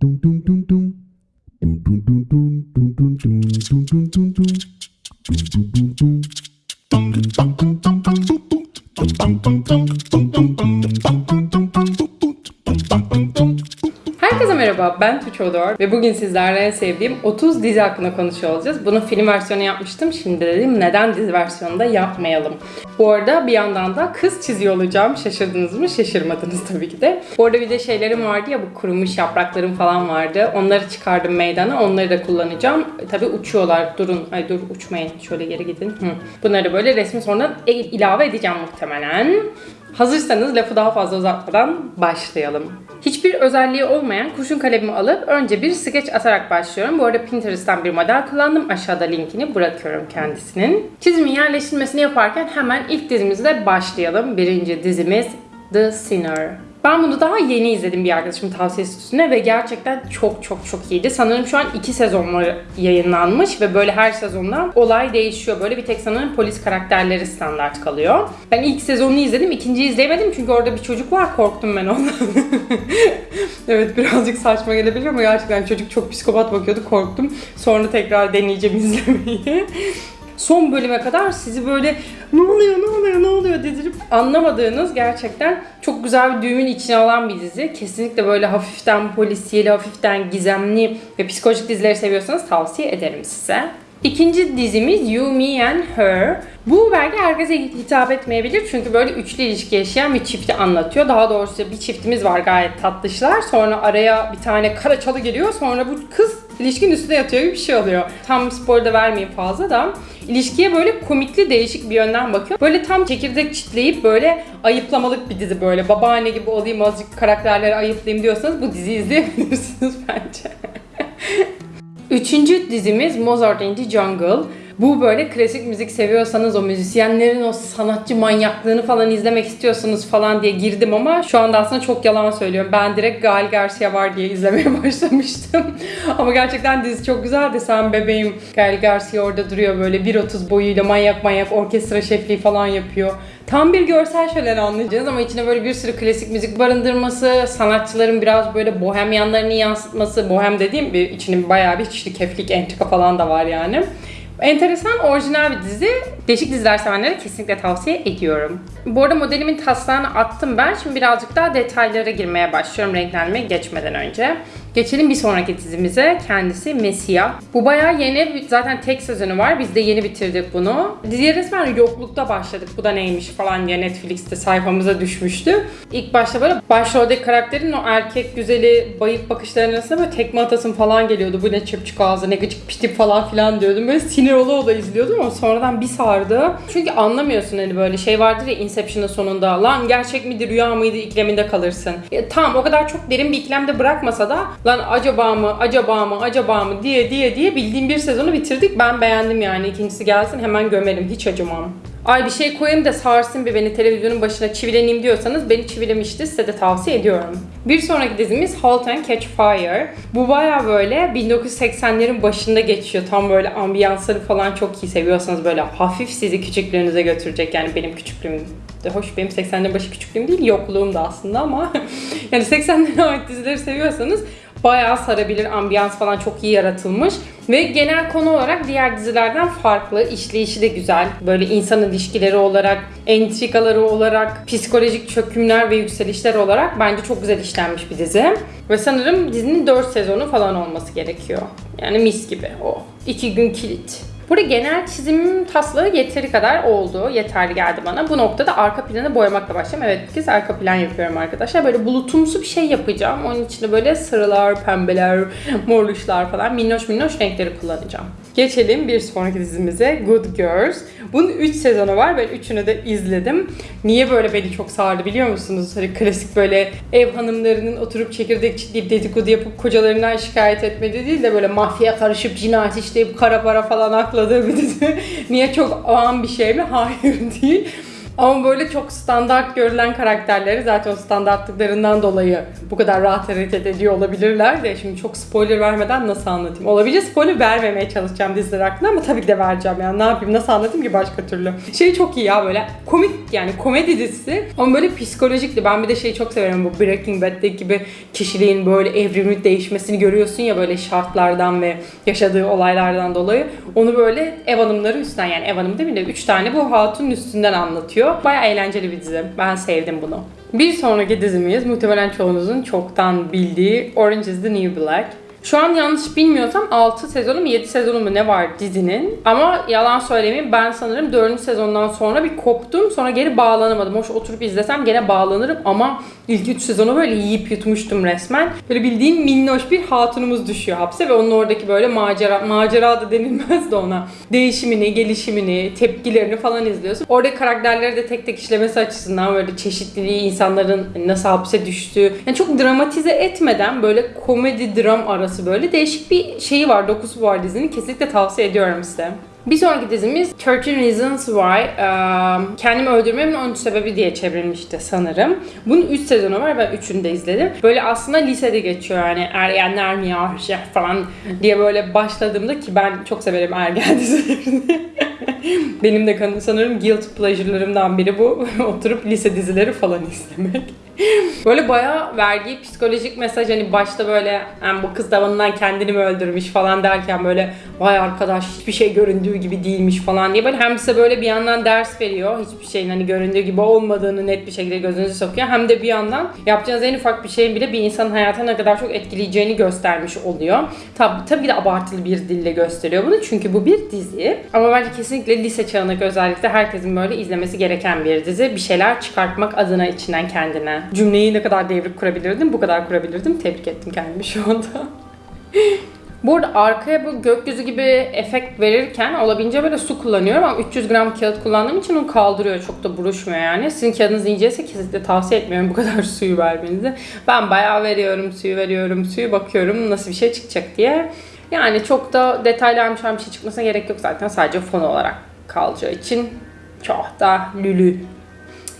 tung tung tung tung. Tung tung tung tung tung tung tung tung ben Tuğçe Odor ve bugün sizlerle en sevdiğim 30 dizi hakkında konuşuyor olacağız. Bunun film versiyonu yapmıştım, şimdi dedim neden dizi versiyonu da yapmayalım. Bu arada bir yandan da kız çiziyor olacağım. Şaşırdınız mı? Şaşırmadınız tabii ki de. Bu arada bir de şeylerim vardı ya, bu kurumuş yapraklarım falan vardı. Onları çıkardım meydana, onları da kullanacağım. Tabii uçuyorlar, durun. Ay dur uçmayın, şöyle geri gidin. Hı. Bunları böyle resmi sonra e- ilave edeceğim muhtemelen. Hazırsanız lafı daha fazla uzatmadan başlayalım. Hiçbir özelliği olmayan kurşun kalemimi alıp önce bir skeç atarak başlıyorum. Bu arada Pinterest'ten bir model kullandım. Aşağıda linkini bırakıyorum kendisinin. Çizimin yerleştirmesini yaparken hemen ilk dizimizle başlayalım. Birinci dizimiz The Sinner. Ben bunu daha yeni izledim bir arkadaşımın tavsiyesi üstüne ve gerçekten çok çok çok iyiydi. Sanırım şu an iki sezonları yayınlanmış ve böyle her sezonda olay değişiyor. Böyle bir tek sanırım polis karakterleri standart kalıyor. Ben ilk sezonunu izledim, ikinciyi izleyemedim çünkü orada bir çocuk var, korktum ben ondan. evet birazcık saçma gelebilir ama gerçekten çocuk çok psikopat bakıyordu, korktum. Sonra tekrar deneyeceğim izlemeyi son bölüme kadar sizi böyle ne oluyor ne oluyor ne oluyor dedirip anlamadığınız gerçekten çok güzel bir düğümün içine alan bir dizi. Kesinlikle böyle hafiften polisiyeli, hafiften gizemli ve psikolojik dizileri seviyorsanız tavsiye ederim size. İkinci dizimiz You, Me and Her. Bu belki herkese hitap etmeyebilir çünkü böyle üçlü ilişki yaşayan bir çifti anlatıyor. Daha doğrusu bir çiftimiz var gayet tatlışlar. Sonra araya bir tane kara çalı geliyor. Sonra bu kız ilişkinin üstüne yatıyor gibi bir şey oluyor. Tam spoiler da vermeyeyim fazla da. İlişkiye böyle komikli değişik bir yönden bakıyor. Böyle tam çekirdek çitleyip böyle ayıplamalık bir dizi böyle. Babaanne gibi olayım azıcık karakterleri ayıplayayım diyorsanız bu diziyi izleyebilirsiniz bence. Üçüncü dizimiz Mozart in the Jungle. Bu böyle klasik müzik seviyorsanız o müzisyenlerin o sanatçı manyaklığını falan izlemek istiyorsanız falan diye girdim ama şu anda aslında çok yalan söylüyorum. Ben direkt Gal Garcia var diye izlemeye başlamıştım. ama gerçekten dizi çok güzeldi. Sen bebeğim Gal Garcia orada duruyor böyle 1.30 boyuyla manyak manyak orkestra şefliği falan yapıyor. Tam bir görsel şölen anlayacağız ama içine böyle bir sürü klasik müzik barındırması, sanatçıların biraz böyle bohem yanlarını yansıtması, bohem dediğim bir içinin bayağı bir çeşitli keflik, entrika falan da var yani. Enteresan, orijinal bir dizi. Değişik diziler sevenlere kesinlikle tavsiye ediyorum. Bu arada modelimin taslağını attım ben. Şimdi birazcık daha detaylara girmeye başlıyorum renklenmeye geçmeden önce. Geçelim bir sonraki dizimize. Kendisi Mesia. Bu bayağı yeni. Zaten tek sezonu var. Biz de yeni bitirdik bunu. Diziye resmen yoklukta başladık. Bu da neymiş falan diye Netflix'te sayfamıza düşmüştü. İlk başta böyle başroldeki karakterin o erkek güzeli bayık bakışlarının arasında böyle tekme atasın falan geliyordu. Bu ne çöpçük ağzı, ne gıcık piştip falan filan diyordum. Böyle sinir ola ola izliyordum ama sonradan bir sardı. Çünkü anlamıyorsun hani böyle şey vardır ya Inception'ın sonunda. Lan gerçek miydi, rüya mıydı ikleminde kalırsın. Ya, tamam o kadar çok derin bir iklemde bırakmasa da lan acaba mı, acaba mı, acaba mı diye diye diye bildiğim bir sezonu bitirdik. Ben beğendim yani. İkincisi gelsin hemen gömelim. Hiç acımam. Ay bir şey koyayım da sarsın bir beni televizyonun başına çivileneyim diyorsanız beni çivilemişti. Size de tavsiye ediyorum. Bir sonraki dizimiz Halt and Catch Fire. Bu baya böyle 1980'lerin başında geçiyor. Tam böyle ambiyansları falan çok iyi seviyorsanız böyle hafif sizi küçüklüğünüze götürecek. Yani benim küçüklüğüm de hoş benim 80'lerin başı küçüklüğüm değil yokluğum da aslında ama yani 80'lere ait dizileri seviyorsanız bayağı sarabilir. Ambiyans falan çok iyi yaratılmış. Ve genel konu olarak diğer dizilerden farklı. İşleyişi de güzel. Böyle insan ilişkileri olarak, entrikaları olarak, psikolojik çökümler ve yükselişler olarak bence çok güzel işlenmiş bir dizi. Ve sanırım dizinin 4 sezonu falan olması gerekiyor. Yani mis gibi o. 2 gün kilit. Burada genel çizim taslağı yeteri kadar oldu. Yeterli geldi bana. Bu noktada arka planı boyamakla başlayayım. Evet bir arka plan yapıyorum arkadaşlar. Böyle bulutumsu bir şey yapacağım. Onun içinde böyle sarılar, pembeler, morluşlar falan minnoş minnoş renkleri kullanacağım. Geçelim bir sonraki dizimize Good Girls. Bunun 3 sezonu var. Ben üçünü de izledim. Niye böyle beni çok sardı biliyor musunuz? Hani klasik böyle ev hanımlarının oturup çekirdek çitleyip dedikodu yapıp kocalarından şikayet etmedi değil de böyle mafya karışıp cinayet işleyip kara para falan akladığı bir dizi. Niye çok ağam bir şey mi? Hayır değil. Ama böyle çok standart görülen karakterleri zaten o standartlıklarından dolayı bu kadar rahat hareket ediyor olabilirler de şimdi çok spoiler vermeden nasıl anlatayım? Olabilece spoiler vermemeye çalışacağım diziler hakkında ama tabii ki de vereceğim yani ne yapayım nasıl anlatayım ki başka türlü. Şey çok iyi ya böyle komik yani komedi dizisi ama böyle psikolojikti. Ben bir de şeyi çok severim bu Breaking Bad'deki gibi kişiliğin böyle evrimli değişmesini görüyorsun ya böyle şartlardan ve yaşadığı olaylardan dolayı. Onu böyle ev hanımları üstten yani ev hanım değil mi 3 tane bu hatunun üstünden anlatıyor. Baya eğlenceli bir dizi. Ben sevdim bunu. Bir sonraki dizimiz muhtemelen çoğunuzun çoktan bildiği Orange is the New Black. Şu an yanlış bilmiyorsam 6 sezonu mu 7 sezonu mu ne var dizinin. Ama yalan söylemeyeyim ben sanırım 4. sezondan sonra bir koptum. Sonra geri bağlanamadım. Hoş oturup izlesem gene bağlanırım ama ilk 3 sezonu böyle yiyip yutmuştum resmen. Böyle bildiğin minnoş bir hatunumuz düşüyor hapse ve onun oradaki böyle macera, macera da denilmez de ona. Değişimini, gelişimini, tepkilerini falan izliyorsun. Oradaki karakterleri de tek tek işlemesi açısından böyle çeşitliliği, insanların nasıl hapse düştüğü. Yani çok dramatize etmeden böyle komedi dram arası böyle değişik bir şeyi var, dokusu var dizinin. Kesinlikle tavsiye ediyorum size. Bir sonraki dizimiz 13 Reasons Why. Eee, Kendimi öldürmemin 13 sebebi diye çevrilmişti sanırım. Bunun 3 sezonu var. Ben 3'ünü de izledim. Böyle aslında lisede geçiyor yani ergenler mi ya şey falan diye böyle başladığımda ki ben çok severim ergen dizilerini. Benim de kan- sanırım guilt pleasure'larımdan biri bu. Oturup lise dizileri falan izlemek. Böyle bayağı verdiği psikolojik mesaj hani başta böyle "Yani bu kız tavanından kendini mi öldürmüş falan derken böyle vay arkadaş hiçbir şey göründüğü gibi değilmiş falan diye böyle hem size böyle bir yandan ders veriyor hiçbir şeyin hani göründüğü gibi olmadığını net bir şekilde gözünüze sokuyor hem de bir yandan yapacağınız en ufak bir şeyin bile bir insanın hayatına ne kadar çok etkileyeceğini göstermiş oluyor. Tabi tabii de abartılı bir dille gösteriyor bunu çünkü bu bir dizi ama bence kesinlikle lise çağındaki özellikle herkesin böyle izlemesi gereken bir dizi. Bir şeyler çıkartmak adına içinden kendine. Cümleyi ne kadar devrik kurabilirdim bu kadar kurabilirdim. Tebrik ettim kendimi şu anda. Bu arada arkaya bu gökyüzü gibi efekt verirken olabildiğince böyle su kullanıyorum ama 300 gram kağıt kullandığım için onu kaldırıyor. Çok da buruşmuyor yani. Sizin kağıdınız inceyse kesinlikle tavsiye etmiyorum bu kadar suyu vermenizi. Ben bayağı veriyorum, suyu veriyorum, suyu bakıyorum nasıl bir şey çıkacak diye. Yani çok da detaylı bir şey çıkmasına gerek yok zaten. Sadece fon olarak kalacağı için çok da lülü.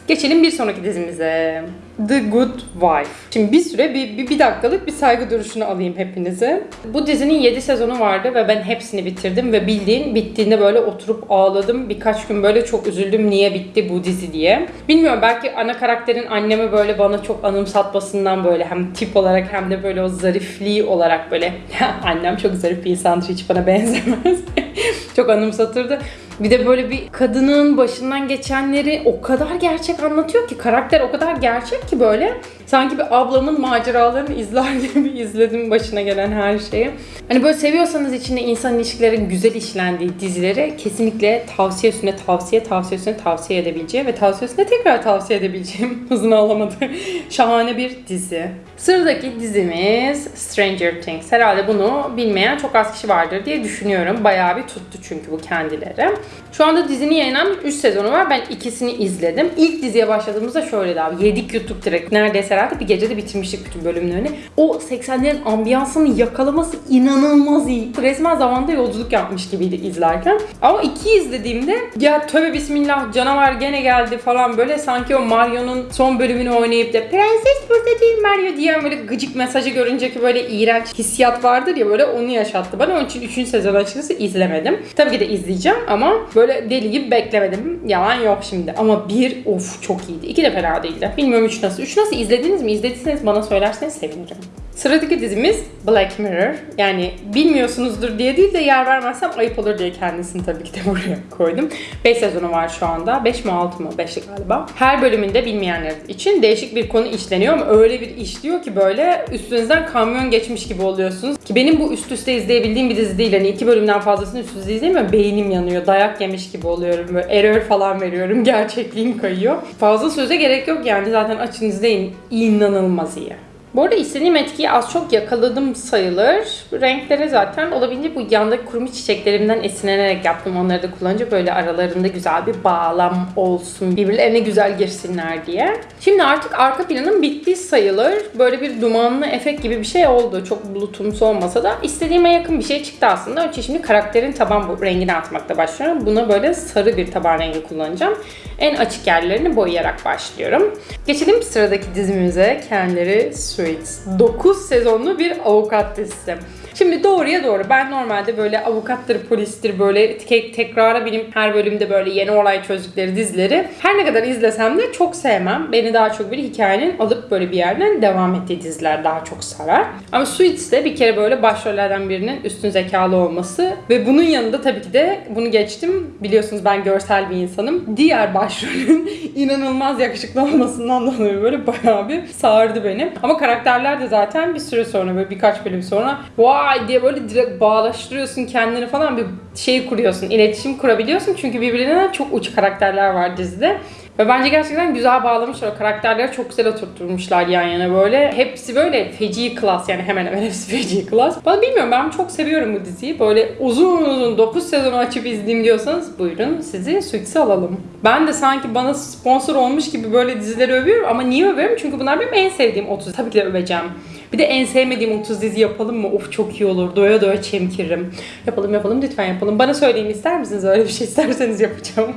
Geçelim bir sonraki dizimize. The Good Wife. Şimdi bir süre bir, bir, bir dakikalık bir saygı duruşunu alayım hepinize. Bu dizinin 7 sezonu vardı ve ben hepsini bitirdim ve bildiğin bittiğinde böyle oturup ağladım. Birkaç gün böyle çok üzüldüm niye bitti bu dizi diye. Bilmiyorum belki ana karakterin annemi böyle bana çok anımsatmasından böyle hem tip olarak hem de böyle o zarifliği olarak böyle annem çok zarif bir insandır hiç bana benzemez. çok anımsatırdı. Bir de böyle bir kadının başından geçenleri o kadar gerçek anlatıyor ki karakter o kadar gerçek ki böyle sanki bir ablamın maceralarını izler gibi izledim başına gelen her şeyi. Hani böyle seviyorsanız içinde insan ilişkilerin güzel işlendiği dizileri kesinlikle tavsiye üstüne tavsiye, tavsiye üstüne tavsiye edebileceğim ve tavsiye üstüne tekrar tavsiye edebileceğim hızını alamadı. Şahane bir dizi. Sıradaki dizimiz Stranger Things. Herhalde bunu bilmeyen çok az kişi vardır diye düşünüyorum. Bayağı bir tuttu çünkü bu kendileri. Şu anda dizinin yayınlanmış 3 sezonu var. Ben ikisini izledim. İlk diziye başladığımızda şöyleydi abi. Yedik yuttuk direkt. Neredeyse herhalde bir gecede bitirmiştik bütün bölümlerini. O 80'lerin ambiyansını yakalaması inanılmaz iyi. Resmen zamanda yolculuk yapmış gibiydi izlerken. Ama iki izlediğimde ya tövbe bismillah canavar gene geldi falan böyle sanki o Mario'nun son bölümünü oynayıp da prenses burada değil Mario diyen böyle gıcık mesajı görünce ki böyle iğrenç hissiyat vardır ya böyle onu yaşattı bana. Onun için 3. sezon açıkçası izlemedim. Tabii ki de izleyeceğim ama böyle deli gibi beklemedim. Yalan yok şimdi. Ama bir of çok iyiydi. İki de fena değildi. Bilmiyorum üç nasıl. Üç nasıl izlediniz mi? İzlediyseniz bana söylerseniz sevinirim. Sıradaki dizimiz Black Mirror. Yani bilmiyorsunuzdur diye değil de yer vermezsem ayıp olur diye kendisini tabii ki de buraya koydum. 5 sezonu var şu anda. 5 mi 6 mı? 5'li galiba. Her bölümünde bilmeyenler için değişik bir konu işleniyor ama öyle bir işliyor ki böyle üstünüzden kamyon geçmiş gibi oluyorsunuz. Ki benim bu üst üste izleyebildiğim bir dizi değil. Hani iki bölümden fazlasını üst üste izleyemiyorum. Beynim yanıyor. Dayak yemiş gibi oluyorum. Böyle error falan veriyorum. Gerçekliğim kayıyor. Fazla söze gerek yok yani. Zaten açın izleyin. İnanılmaz iyi. Bu arada istediğim etkiyi az çok yakaladım sayılır. Renkleri zaten olabildiğince bu yandaki kurumuş çiçeklerimden esinlenerek yaptım. Onları da kullanınca böyle aralarında güzel bir bağlam olsun. Birbirlerine güzel girsinler diye. Şimdi artık arka planım bitti sayılır. Böyle bir dumanlı efekt gibi bir şey oldu. Çok bulutumsu olmasa da istediğime yakın bir şey çıktı aslında. Önce şimdi karakterin taban rengini atmakla başlıyorum. Buna böyle sarı bir taban rengi kullanacağım. En açık yerlerini boyayarak başlıyorum. Geçelim sıradaki dizimize. Kendileri Suits. 9 sezonlu bir avukat dizisi. Şimdi doğruya doğru. Ben normalde böyle avukattır, polistir böyle tek tekrara benim her bölümde böyle yeni olay çözdükleri dizileri her ne kadar izlesem de çok sevmem. Beni daha çok bir hikayenin alıp böyle bir yerden devam ettiği diziler daha çok sarar. Ama Suits'te bir kere böyle başrollerden birinin üstün zekalı olması ve bunun yanında tabii ki de bunu geçtim. Biliyorsunuz ben görsel bir insanım. Diğer başrolün inanılmaz yakışıklı olmasından dolayı böyle bayağı bir sardı beni. Ama karakterler de zaten bir süre sonra böyle birkaç bölüm sonra vay diye böyle direkt bağlaştırıyorsun kendini falan bir şey kuruyorsun. iletişim kurabiliyorsun çünkü birbirine çok uç karakterler var dizide. Ve bence gerçekten güzel bağlamışlar. O karakterleri çok güzel oturtturmuşlar yan yana böyle. Hepsi böyle feci klas yani hemen hemen hepsi feci klas. Ben bilmiyorum ben çok seviyorum bu diziyi. Böyle uzun uzun 9 sezonu açıp izleyeyim diyorsanız buyurun sizi Suits'e alalım. Ben de sanki bana sponsor olmuş gibi böyle dizileri övüyorum ama niye övüyorum? Çünkü bunlar benim en sevdiğim 30. Tabii ki de öveceğim. Bir de en sevmediğim 30 dizi yapalım mı? Of çok iyi olur. Doya doya çemkiririm. Yapalım yapalım lütfen yapalım. Bana söyleyin ister misiniz? Öyle bir şey isterseniz yapacağım.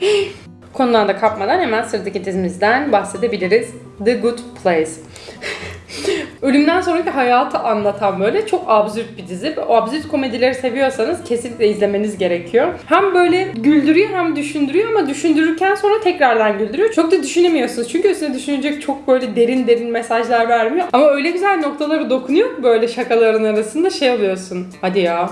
Konudan da kapmadan hemen sıradaki dizimizden bahsedebiliriz. The Good Place. Ölümden sonraki hayatı anlatan böyle çok absürt bir dizi. O absürt komedileri seviyorsanız kesinlikle izlemeniz gerekiyor. Hem böyle güldürüyor hem düşündürüyor ama düşündürürken sonra tekrardan güldürüyor. Çok da düşünemiyorsunuz. Çünkü üstüne düşünecek çok böyle derin derin mesajlar vermiyor. Ama öyle güzel noktaları dokunuyor böyle şakaların arasında şey oluyorsun. Hadi ya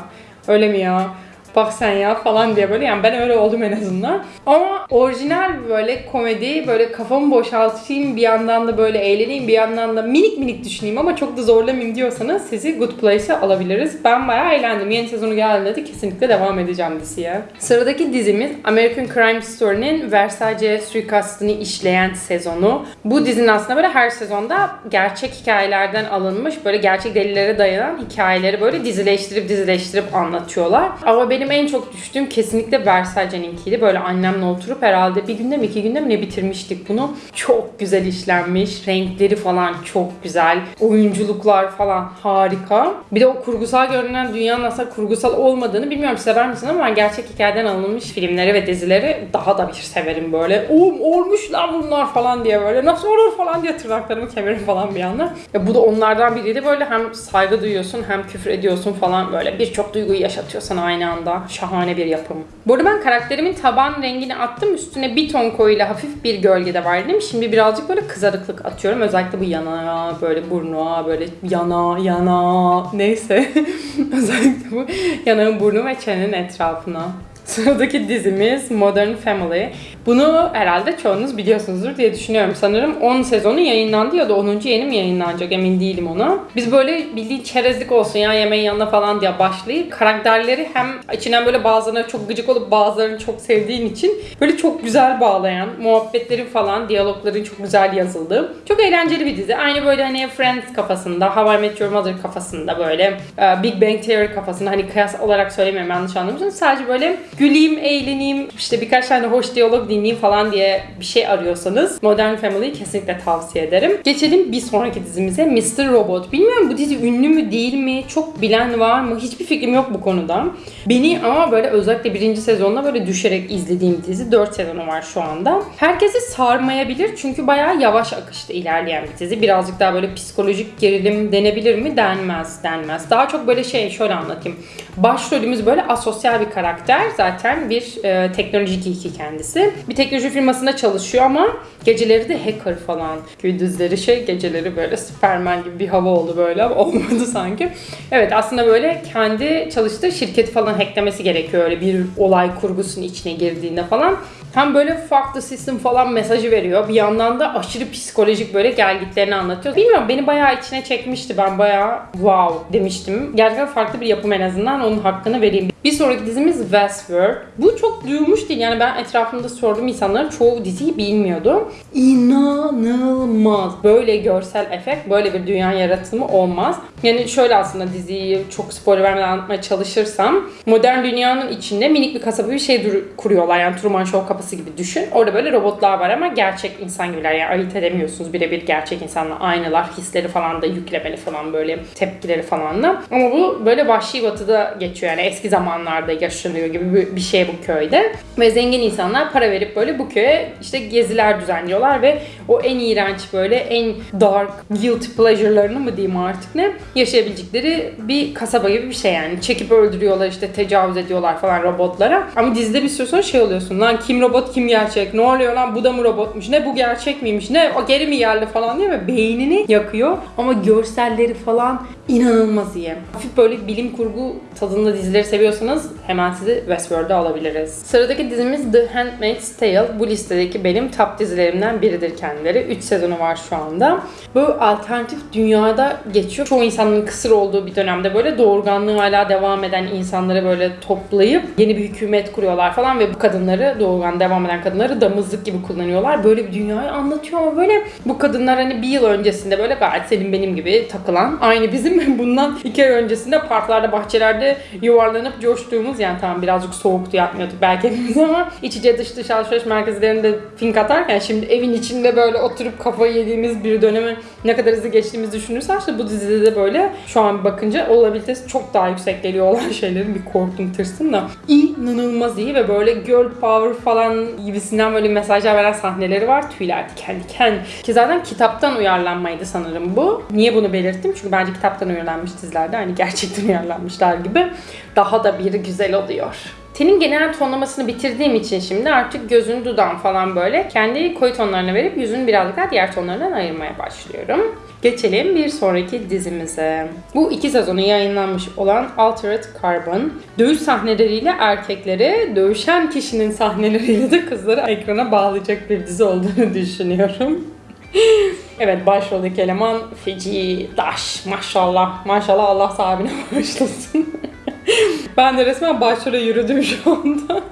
öyle mi ya? Bak sen ya falan diye böyle yani ben öyle oldum en azından. Ama orijinal böyle komedi böyle kafamı boşaltayım bir yandan da böyle eğleneyim bir yandan da minik minik düşüneyim ama çok da zorlamayayım diyorsanız sizi Good Place'e alabiliriz. Ben bayağı eğlendim. Yeni sezonu geldiğinde de kesinlikle devam edeceğim diziye. Sıradaki dizimiz American Crime Story'nin Versace suikastını işleyen sezonu. Bu dizinin aslında böyle her sezonda gerçek hikayelerden alınmış böyle gerçek delillere dayanan hikayeleri böyle dizileştirip dizileştirip anlatıyorlar. Ama benim en çok düştüğüm kesinlikle Versace'ninkiydi. Böyle annemle oturup herhalde bir günde mi iki günde mi ne bitirmiştik bunu. Çok güzel işlenmiş. Renkleri falan çok güzel. Oyunculuklar falan harika. Bir de o kurgusal görünen dünyanın aslında kurgusal olmadığını bilmiyorum sever misin ama ben gerçek hikayeden alınmış filmleri ve dizileri daha da bir severim böyle. Oğlum olmuş lan bunlar falan diye böyle nasıl olur falan diye tırnaklarımı kemirim falan bir anda. Ya bu da onlardan biriydi böyle hem saygı duyuyorsun hem küfür ediyorsun falan böyle birçok duyguyu yaşatıyor sana aynı anda. Şahane bir yapım. Bu arada ben karakterimin taban rengini attım. Üstüne bir ton koyuyla hafif bir gölge de var. Şimdi birazcık böyle kızarıklık atıyorum. Özellikle bu yana, böyle burnu, böyle yana, yana neyse. Özellikle bu yanağın burnu ve çenenin etrafına. Sıradaki dizimiz Modern Family. Bunu herhalde çoğunuz biliyorsunuzdur diye düşünüyorum. Sanırım 10 sezonu yayınlandı ya da 10. yeni mi yayınlanacak emin değilim ona. Biz böyle bildiğin çerezlik olsun ya yemeğin yanına falan diye başlayıp karakterleri hem içinden böyle bazılarına çok gıcık olup bazılarını çok sevdiğin için böyle çok güzel bağlayan, muhabbetlerin falan, diyalogların çok güzel yazıldığı. Çok eğlenceli bir dizi. Aynı böyle hani Friends kafasında, How I Met Your Mother kafasında böyle e, Big Bang Theory kafasında hani kıyas olarak söylemiyorum yanlış anlamışsınız. Sadece böyle güleyim, eğleneyim, işte birkaç tane hoş diyalog dinleyeyim falan diye bir şey arıyorsanız Modern Family'yi kesinlikle tavsiye ederim. Geçelim bir sonraki dizimize Mr. Robot. Bilmiyorum bu dizi ünlü mü değil mi? Çok bilen var mı? Hiçbir fikrim yok bu konuda. Beni ama böyle özellikle birinci sezonda böyle düşerek izlediğim dizi. 4 sezonu var şu anda. Herkesi sarmayabilir çünkü bayağı yavaş akışta ilerleyen bir dizi. Birazcık daha böyle psikolojik gerilim denebilir mi? Denmez, denmez. Daha çok böyle şey şöyle anlatayım. Başrolümüz böyle asosyal bir karakter. Zaten bir e, teknoloji geeki kendisi. Bir teknoloji firmasında çalışıyor ama geceleri de hacker falan. Gündüzleri şey geceleri böyle Superman gibi bir hava oldu böyle ama olmadı sanki. Evet aslında böyle kendi çalıştığı şirketi falan hacklemesi gerekiyor öyle bir olay kurgusunun içine girdiğinde falan. Hem böyle fuck the system falan mesajı veriyor. Bir yandan da aşırı psikolojik böyle gelgitlerini anlatıyor. Bilmiyorum beni bayağı içine çekmişti. Ben bayağı wow demiştim. Gerçekten farklı bir yapım en azından onun hakkını vereyim. Bir sonraki dizimiz Westworld. Bu çok duyulmuş değil. Yani ben etrafımda sorduğum insanların çoğu diziyi bilmiyordu. İnanılmaz. Böyle görsel efekt, böyle bir dünya yaratımı olmaz. Yani şöyle aslında diziyi çok spoiler vermeden anlatmaya çalışırsam modern dünyanın içinde minik bir kasaba bir şey kuruyorlar. Yani Truman Show kapısı gibi düşün. Orada böyle robotlar var ama gerçek insan gibiler. Yani ayırt edemiyorsunuz birebir gerçek insanla aynılar. Hisleri falan da yüklemeli falan böyle tepkileri falan da. Ama bu böyle vahşi batıda geçiyor. Yani eski zamanlarda yaşanıyor gibi bir- şey bu köyde. Ve zengin insanlar para verip böyle bu köye işte geziler düzenliyorlar ve o en iğrenç böyle en dark guilty pleasure'larını mı diyeyim artık ne yaşayabilecekleri bir kasaba gibi bir şey yani. Çekip öldürüyorlar işte tecavüz ediyorlar falan robotlara. Ama dizide bir süre sonra şey oluyorsun lan kim robot kim gerçek ne oluyor lan bu da mı robotmuş ne bu gerçek miymiş ne o geri mi geldi falan diye ve beynini yakıyor. Ama görselleri falan inanılmaz iyi. Hafif böyle bilim kurgu tadında dizileri seviyorsanız hemen sizi Westworld'a alabiliriz. Sıradaki dizimiz The Handmaid's Tale. Bu listedeki benim top dizilerimden biridir kendileri. 3 sezonu var şu anda. Bu alternatif dünyada geçiyor. Çoğu insanın kısır olduğu bir dönemde böyle doğurganlığı hala devam eden insanları böyle toplayıp yeni bir hükümet kuruyorlar falan ve bu kadınları doğurgan devam eden kadınları damızlık gibi kullanıyorlar. Böyle bir dünyayı anlatıyor ama böyle bu kadınlar hani bir yıl öncesinde böyle gayet senin benim gibi takılan aynı bizim bundan iki ay öncesinde parklarda bahçelerde yuvarlanıp coştuğumuz yani tamam birazcık soğuktu yapmıyorduk belki hepimiz ama iç içe dış dış alışveriş merkezlerinde fink atarken şimdi evin içinde böyle oturup kafayı yediğimiz bir dönemi ne kadar hızlı geçtiğimizi düşünürsen işte bu dizide de böyle şu an bakınca olabilitesi çok daha yüksek geliyor olan şeylerin bir korktum tırsın da inanılmaz iyi ve böyle girl power falan gibisinden böyle mesajlar veren sahneleri var. Tüyler diken diken. Ki zaten kitaptan uyarlanmaydı sanırım bu. Niye bunu belirttim? Çünkü bence kitaptan uyarlanmış dizilerde hani gerçekten uyarlanmışlar gibi daha da bir güzel oluyor. Tenin genel tonlamasını bitirdiğim için şimdi artık gözün dudağın falan böyle kendi koyu tonlarını verip yüzün birazcık daha diğer tonlarından ayırmaya başlıyorum. Geçelim bir sonraki dizimize. Bu iki sezonu yayınlanmış olan Altered Carbon, dövüş sahneleriyle erkekleri, dövüşen kişinin sahneleriyle de kızları ekrana bağlayacak bir dizi olduğunu düşünüyorum. Evet başroldeki eleman feci, daş, maşallah. Maşallah Allah sahibine bağışlasın. Ben de resmen başrole yürüdüm şu anda.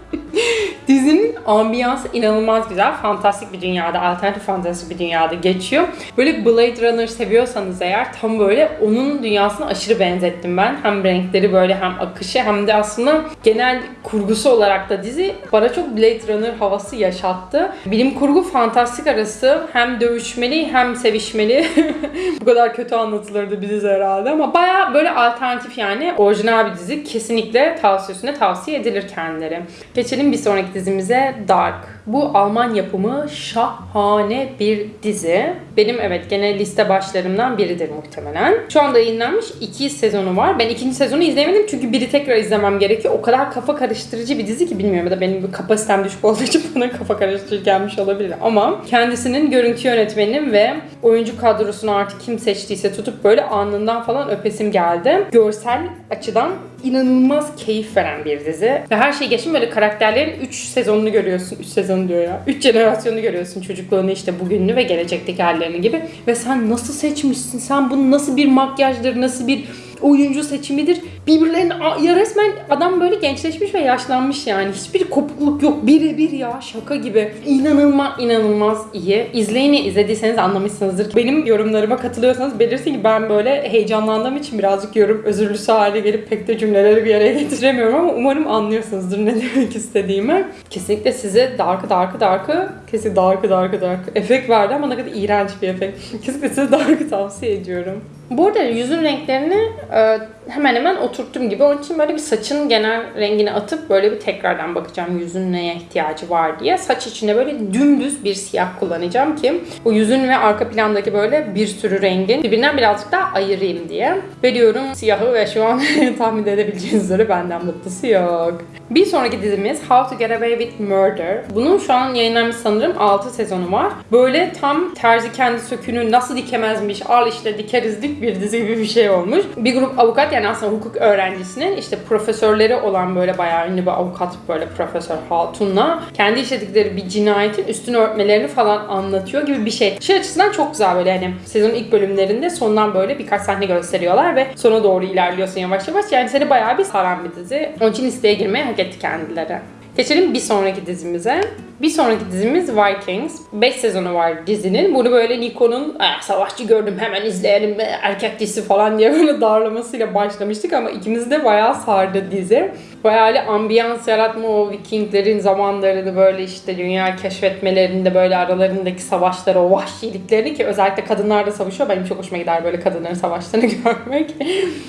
Dizinin ambiyansı inanılmaz güzel. Fantastik bir dünyada, alternatif fantastik bir dünyada geçiyor. Böyle Blade Runner seviyorsanız eğer tam böyle onun dünyasına aşırı benzettim ben. Hem renkleri böyle hem akışı hem de aslında genel kurgusu olarak da dizi bana çok Blade Runner havası yaşattı. Bilim kurgu fantastik arası hem dövüşmeli hem sevişmeli. Bu kadar kötü anlatılırdı bir dizi herhalde ama baya böyle alternatif yani orijinal bir dizi. Kesinlikle tavsiyesine tavsiye edilir kendileri. Geçelim bir sonraki dizimize Dark. Bu Alman yapımı şahane bir dizi. Benim evet gene liste başlarımdan biridir muhtemelen. Şu anda yayınlanmış iki sezonu var. Ben ikinci sezonu izlemedim çünkü biri tekrar izlemem gerekiyor. O kadar kafa karıştırıcı bir dizi ki bilmiyorum ya da benim kapasitem düşük olduğu için bana kafa karıştırıcı gelmiş olabilir. Ama kendisinin görüntü yönetmeninin ve oyuncu kadrosunu artık kim seçtiyse tutup böyle anından falan öpesim geldi. Görsel açıdan inanılmaz keyif veren bir dizi. Ve her şey geçin böyle karakterlerin 3 sezonunu görüyorsun. 3 sezon diyor ya. 3 jenerasyonu görüyorsun. Çocukluğunu işte bugününü ve gelecekteki hallerini gibi. Ve sen nasıl seçmişsin? Sen bunu nasıl bir makyajdır, nasıl bir oyuncu seçimidir. Birbirlerine ya resmen adam böyle gençleşmiş ve yaşlanmış yani. Hiçbir kopukluk yok. Birebir ya şaka gibi. İnanılmaz inanılmaz iyi. İzleyeni izlediyseniz anlamışsınızdır. Benim yorumlarıma katılıyorsanız belirsin ki ben böyle heyecanlandığım için birazcık yorum özürlüsü hale gelip pek de cümleleri bir yere getiremiyorum ama umarım anlıyorsunuzdur ne demek istediğimi. Kesinlikle size Dark'ı Dark'ı Dark'ı kesin Dark'ı Dark'ı Dark'ı efekt verdi ama ne kadar iğrenç bir efekt. Kesinlikle size Dark'ı tavsiye ediyorum. Bu arada yüzün renklerini e, hemen hemen oturttum gibi. Onun için böyle bir saçın genel rengini atıp böyle bir tekrardan bakacağım yüzün neye ihtiyacı var diye. Saç içinde böyle dümdüz bir siyah kullanacağım ki bu yüzün ve arka plandaki böyle bir sürü rengin birbirinden birazcık daha ayırayım diye. Veriyorum siyahı ve şu an tahmin edebileceğiniz üzere benden mutlusu yok. Bir sonraki dizimiz How to Get Away with Murder. Bunun şu an yayınlanmış sanırım 6 sezonu var. Böyle tam terzi kendi sökünü nasıl dikemezmiş, al işte dikeriz dik bir dizi gibi bir şey olmuş. Bir grup avukat yani aslında hukuk öğrencisinin işte profesörleri olan böyle bayağı ünlü bir avukat böyle Profesör Hatun'la kendi işledikleri bir cinayetin üstünü örtmelerini falan anlatıyor gibi bir şey. Şey açısından çok güzel böyle hani sezonun ilk bölümlerinde sondan böyle birkaç sahne gösteriyorlar ve sona doğru ilerliyorsun yavaş yavaş. Yani seni bayağı bir saran bir dizi. Onun için listeye girmeye hak etti kendileri. Geçelim bir sonraki dizimize. Bir sonraki dizimiz Vikings. 5 sezonu var dizinin. Bunu böyle Nikon'un "Ah, savaşçı gördüm hemen izleyelim be, erkek dizisi falan diye böyle darlamasıyla başlamıştık ama ikimiz de bayağı sardı dizi. Bayağı öyle ambiyans yaratma o Vikinglerin zamanlarını böyle işte dünya keşfetmelerinde böyle aralarındaki savaşları, o vahşiliklerini ki özellikle kadınlar da savaşıyor. Benim çok hoşuma gider böyle kadınların savaşlarını görmek.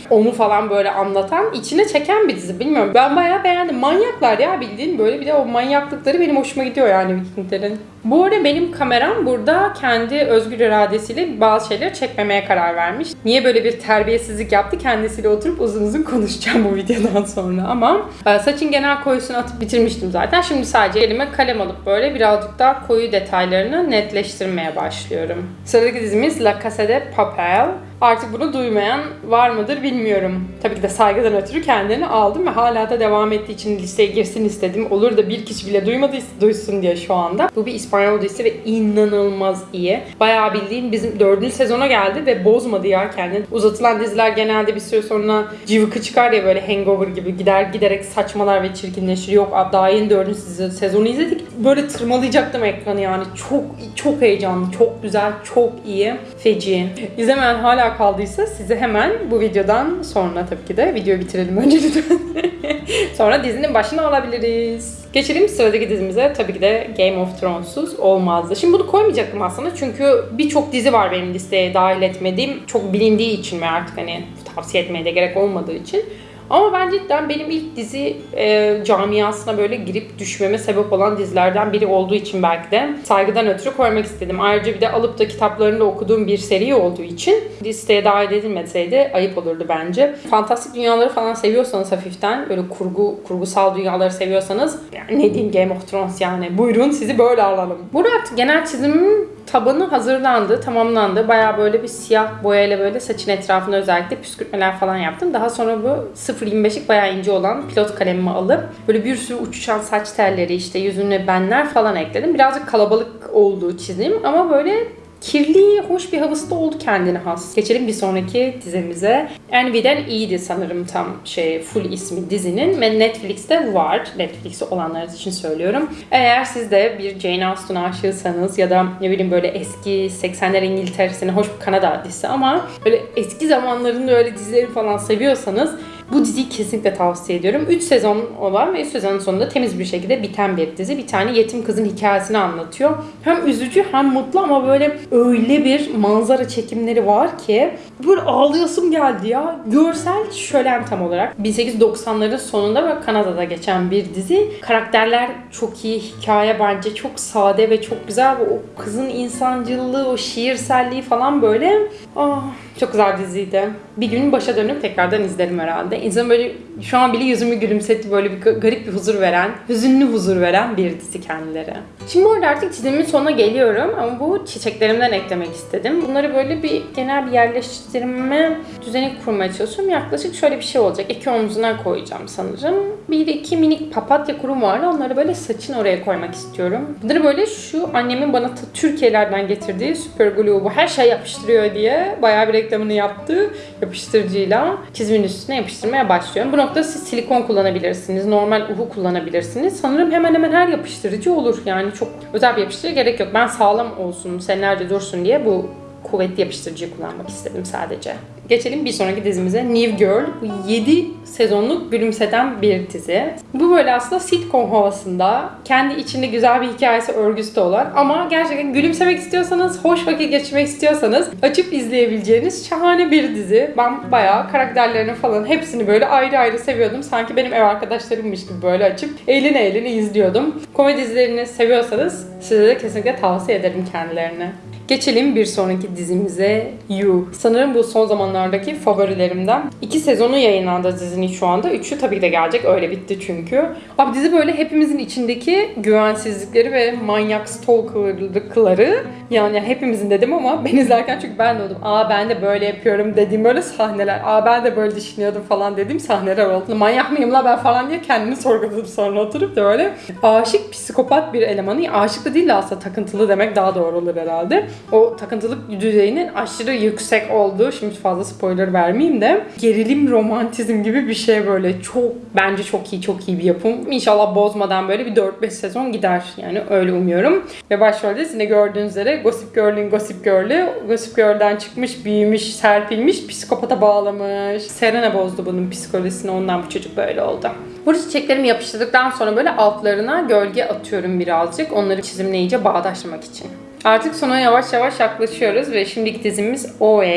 Onu falan böyle anlatan, içine çeken bir dizi. Bilmiyorum. Ben bayağı beğendim. Manyaklar ya bildiğin böyle bir de o manyaklıkları benim hoşuma gidiyor yani Vikinglerin. Bu arada benim kameram burada kendi özgür iradesiyle bazı şeyleri çekmemeye karar vermiş. Niye böyle bir terbiyesizlik yaptı? Kendisiyle oturup uzun uzun konuşacağım bu videodan sonra ama e, saçın genel koyusunu atıp bitirmiştim zaten. Şimdi sadece elime kalem alıp böyle birazcık daha koyu detaylarını netleştirmeye başlıyorum. Sıradaki dizimiz La Casa de Papel. Artık bunu duymayan var mıdır bilmiyorum. Tabii ki de saygıdan ötürü kendini aldım ve hala da devam ettiği için listeye girsin istedim. Olur da bir kişi bile duymadıysa duysun diye şu anda. Bu bir İspanyol dizisi ve inanılmaz iyi. Bayağı bildiğin bizim dördüncü sezona geldi ve bozmadı ya kendini. Uzatılan diziler genelde bir süre sonra cıvıkı çıkar ya böyle hangover gibi gider giderek saçmalar ve çirkinleşir. Yok daha yeni dördüncü sezon- sezonu izledik. Böyle tırmalayacaktım ekranı yani. Çok çok heyecanlı, çok güzel, çok iyi. Feci. İzlemeyen hala kaldıysa size hemen bu videodan sonra tabii ki de videoyu bitirelim önce lütfen. sonra dizinin başına alabiliriz. Geçelim sıradaki dizimize. Tabii ki de Game of Thrones'uz olmazdı. Şimdi bunu koymayacaktım aslında çünkü birçok dizi var benim listeye dahil etmediğim. Çok bilindiği için ve artık hani tavsiye etmeye de gerek olmadığı için. Ama ben cidden benim ilk dizi e, camiasına böyle girip düşmeme sebep olan dizilerden biri olduğu için belki de saygıdan ötürü koymak istedim. Ayrıca bir de alıp da kitaplarını da okuduğum bir seri olduğu için listeye dahil edilmeseydi ayıp olurdu bence. Fantastik dünyaları falan seviyorsanız hafiften böyle kurgu kurgusal dünyaları seviyorsanız yani ne diyeyim Game of Thrones yani buyurun sizi böyle alalım. Burada artık genel çizimin tabanı hazırlandı, tamamlandı. Bayağı böyle bir siyah boyayla böyle saçın etrafına özellikle püskürtmeler falan yaptım. Daha sonra bu 0.25'lik bayağı ince olan pilot kalemimi alıp böyle bir sürü uçuşan saç telleri işte yüzüne benler falan ekledim. Birazcık kalabalık oldu çizim ama böyle kirli, hoş bir havası da oldu kendine has. Geçelim bir sonraki dizimize. Envy'den iyiydi sanırım tam şey full ismi dizinin ve Netflix'te var. Netflix'te olanlar için söylüyorum. Eğer siz de bir Jane Austen aşığısanız ya da ne bileyim böyle eski 80'ler İngiltere'sine hoş bir Kanada dizisi ama böyle eski zamanların öyle dizileri falan seviyorsanız bu diziyi kesinlikle tavsiye ediyorum. 3 sezon olan ve 3 sezonun sonunda temiz bir şekilde biten bir dizi. Bir tane yetim kızın hikayesini anlatıyor. Hem üzücü hem mutlu ama böyle öyle bir manzara çekimleri var ki böyle ağlayasım geldi ya. Görsel şölen tam olarak. 1890'ların sonunda ve Kanada'da geçen bir dizi. Karakterler çok iyi. Hikaye bence çok sade ve çok güzel. O kızın insancılığı, o şiirselliği falan böyle ah, çok güzel diziydi. Bir gün başa dönüp tekrardan izlerim herhalde. İnsan böyle şu an bile yüzümü gülümsetti böyle bir ga- garip bir huzur veren, hüzünlü huzur veren bir dizi kendileri. Şimdi orada artık çizimin sonuna geliyorum ama bu çiçeklerimden eklemek istedim. Bunları böyle bir genel bir yerleştirme düzeni kurmaya çalışıyorum. Yaklaşık şöyle bir şey olacak. İki omzuna koyacağım sanırım. Bir iki minik papatya kurum var. Onları böyle saçın oraya koymak istiyorum. Bunları böyle şu annemin bana Türkiye'lerden getirdiği Super Glue bu her şey yapıştırıyor diye bayağı bir reklamını yaptı yapıştırıcıyla çizimin üstüne yapıştırmaya başlıyorum. Bu noktada siz silikon kullanabilirsiniz. Normal uhu kullanabilirsiniz. Sanırım hemen hemen her yapıştırıcı olur. Yani çok özel bir yapıştırıcı gerek yok. Ben sağlam olsun, senelerce dursun diye bu kuvvetli yapıştırıcıyı kullanmak istedim sadece. Geçelim bir sonraki dizimize New Girl. Bu 7 sezonluk gülümseten bir dizi. Bu böyle aslında sitcom havasında, kendi içinde güzel bir hikayesi örgüsü de olan ama gerçekten gülümsemek istiyorsanız, hoş vakit geçirmek istiyorsanız açıp izleyebileceğiniz şahane bir dizi. Ben bayağı karakterlerini falan hepsini böyle ayrı ayrı seviyordum. Sanki benim ev arkadaşlarımmış gibi böyle açıp eğlene eğlene izliyordum. Komedi dizilerini seviyorsanız size de kesinlikle tavsiye ederim kendilerini. Geçelim bir sonraki dizimize You. Sanırım bu son zamanlardaki favorilerimden. İki sezonu yayınlandı dizinin şu anda. Üçü tabii ki de gelecek. Öyle bitti çünkü. Abi dizi böyle hepimizin içindeki güvensizlikleri ve manyak stalkerlıkları yani hepimizin dedim ama ben izlerken çünkü ben de oldum. Aa ben de böyle yapıyorum dediğim böyle sahneler. Aa ben de böyle düşünüyordum falan dediğim sahneler oldu. Manyak mıyım la ben falan diye kendimi sorguladım sonra oturup da böyle aşık psikopat bir elemanı. Aşık da değil de aslında takıntılı demek daha doğru olur herhalde. O takıntılık düzeyinin aşırı yüksek olduğu, şimdi fazla spoiler vermeyeyim de gerilim romantizm gibi bir şey böyle çok bence çok iyi çok iyi bir yapım. İnşallah bozmadan böyle bir 4-5 sezon gider yani öyle umuyorum. Ve başrolde yine gördüğünüz üzere Gossip Girl'in Gossip Girl'ü Gossip Girl'den çıkmış, büyümüş, serpilmiş, psikopata bağlamış. Serena bozdu bunun psikolojisini ondan bu çocuk böyle oldu. Burada çiçeklerimi yapıştırdıktan sonra böyle altlarına gölge atıyorum birazcık. Onları çizimle iyice bağdaşlamak için. Artık sona yavaş yavaş yaklaşıyoruz ve şimdiki dizimiz OA.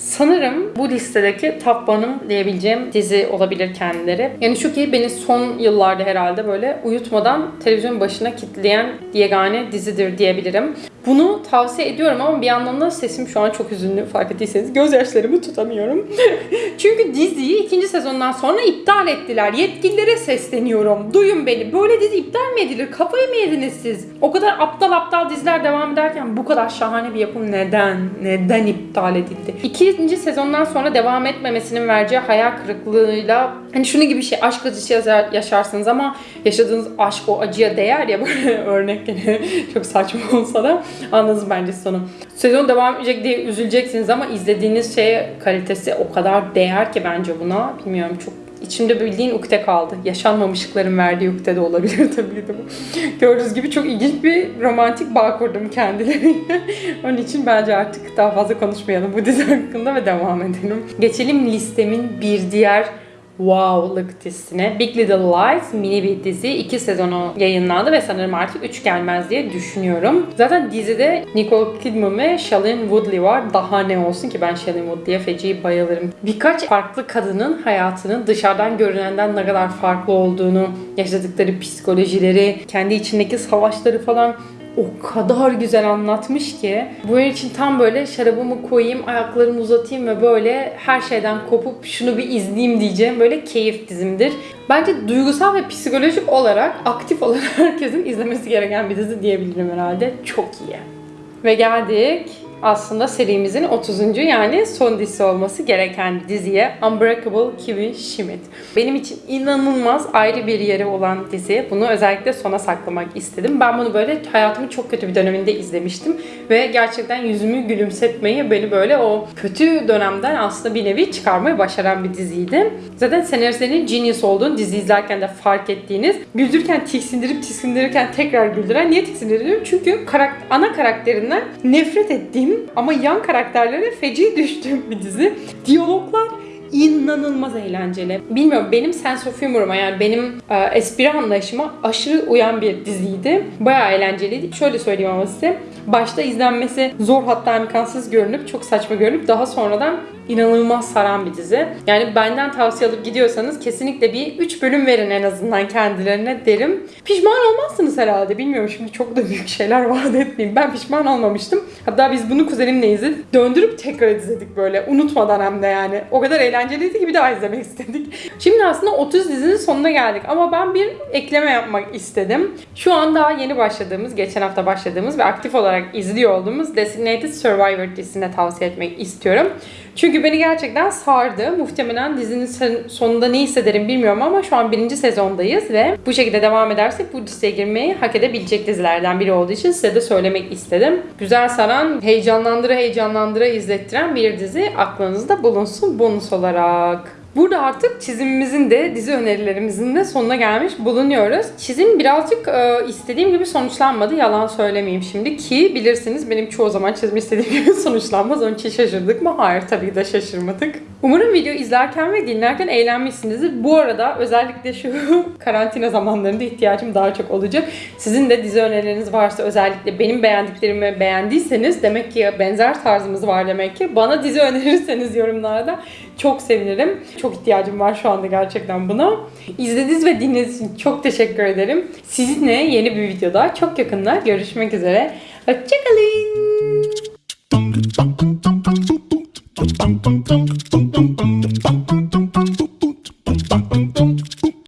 Sanırım bu listedeki top one'ım diyebileceğim dizi olabilir kendileri. Yani şu ki beni son yıllarda herhalde böyle uyutmadan televizyon başına kitleyen yegane dizidir diyebilirim. Bunu tavsiye ediyorum ama bir yandan da sesim şu an çok üzünlü fark ettiyseniz gözyaşlarımı tutamıyorum. Çünkü diziyi ikinci sezondan sonra iptal ettiler. Yetkililere sesleniyorum. Duyun beni. Böyle dizi iptal mi edilir? Kafayı mı yediniz siz? O kadar aptal aptal diziler devam ederken bu kadar şahane bir yapım neden? Neden iptal edildi? İkinci sezondan sonra devam etmemesinin vereceği hayal kırıklığıyla hani şunu gibi bir şey aşk acısı yaşarsınız ama yaşadığınız aşk o acıya değer ya örnek gene çok saçma olsa da anladınız bence sonu. Sezon devam edecek diye üzüleceksiniz ama izlediğiniz şey kalitesi o kadar değer ki bence buna. Bilmiyorum çok İçimde bildiğin ukde kaldı. Yaşanmamışlıkların verdiği ukde de olabilir tabii de bu. Gördüğünüz gibi çok ilginç bir romantik bağ kurdum kendileriyle. Onun için bence artık daha fazla konuşmayalım bu dizi hakkında ve devam edelim. Geçelim listemin bir diğer Wow'lık dizisine. Big Little Lies mini bir dizi. iki sezonu yayınlandı ve sanırım artık 3 gelmez diye düşünüyorum. Zaten dizide Nicole Kidman ve Shailene Woodley var. Daha ne olsun ki ben Shailene Woodley'e feci bayılırım. Birkaç farklı kadının hayatının dışarıdan görünenden ne kadar farklı olduğunu, yaşadıkları psikolojileri, kendi içindeki savaşları falan o kadar güzel anlatmış ki bu için tam böyle şarabımı koyayım, ayaklarımı uzatayım ve böyle her şeyden kopup şunu bir izleyeyim diyeceğim böyle keyif dizimdir. Bence duygusal ve psikolojik olarak aktif olarak herkesin izlemesi gereken bir dizi diyebilirim herhalde. Çok iyi. Ve geldik aslında serimizin 30. yani son dizisi olması gereken diziye Unbreakable Kimmy Schmidt. Benim için inanılmaz ayrı bir yeri olan dizi. Bunu özellikle sona saklamak istedim. Ben bunu böyle hayatımın çok kötü bir döneminde izlemiştim. Ve gerçekten yüzümü gülümsetmeyi beni böyle o kötü dönemden aslında bir nevi çıkarmayı başaran bir diziydi. Zaten senaristlerin genius olduğunu dizi izlerken de fark ettiğiniz güldürken tiksindirip tiksindirirken tekrar güldüren. Niye tiksindiriyorum? Çünkü karak ana karakterinden nefret ettiğim ama yan karakterlere feci düştüğüm bir dizi. Diyaloglar inanılmaz eğlenceli. Bilmiyorum benim sense of humor'uma yani benim e, espri anlayışıma aşırı uyan bir diziydi. Bayağı eğlenceliydi. Şöyle söyleyeyim ama size. Başta izlenmesi zor hatta imkansız görünüp çok saçma görünüp daha sonradan inanılmaz saran bir dizi. Yani benden tavsiye alıp gidiyorsanız kesinlikle bir 3 bölüm verin en azından kendilerine derim. Pişman olmazsınız herhalde. Bilmiyorum şimdi çok da büyük şeyler vaat etmeyeyim. Ben pişman olmamıştım. Hatta biz bunu kuzenimle izledik. Döndürüp tekrar izledik böyle. Unutmadan hem de yani. O kadar eğlenceliydi ki bir daha izlemek istedik. Şimdi aslında 30 dizinin sonuna geldik. Ama ben bir ekleme yapmak istedim. Şu an daha yeni başladığımız, geçen hafta başladığımız ve aktif olarak izliyor olduğumuz Designated Survivor dizisine tavsiye etmek istiyorum. Çünkü beni gerçekten sardı. Muhtemelen dizinin son- sonunda ne hissederim bilmiyorum ama şu an birinci sezondayız ve bu şekilde devam edersek bu diziye girmeyi hak edebilecek dizilerden biri olduğu için size de söylemek istedim. Güzel saran, heyecanlandıra heyecanlandıra izlettiren bir dizi aklınızda bulunsun bonus olarak. Burada artık çizimimizin de dizi önerilerimizin de sonuna gelmiş bulunuyoruz. Çizim birazcık e, istediğim gibi sonuçlanmadı. Yalan söylemeyeyim şimdi ki bilirsiniz benim çoğu zaman çizim istediğim gibi sonuçlanmaz. Onun için şaşırdık mı? Hayır tabii de şaşırmadık. Umarım video izlerken ve dinlerken eğlenmişsinizdir. Bu arada özellikle şu karantina zamanlarında ihtiyacım daha çok olacak. Sizin de dizi önerileriniz varsa özellikle benim beğendiklerimi beğendiyseniz demek ki benzer tarzımız var demek ki. Bana dizi önerirseniz yorumlarda çok sevinirim. Çok ihtiyacım var şu anda gerçekten buna. İzlediğiniz ve dinlediğiniz için çok teşekkür ederim. Sizinle yeni bir videoda çok yakında görüşmek üzere. Hoşçakalın. dum dum dum dum dum dum dum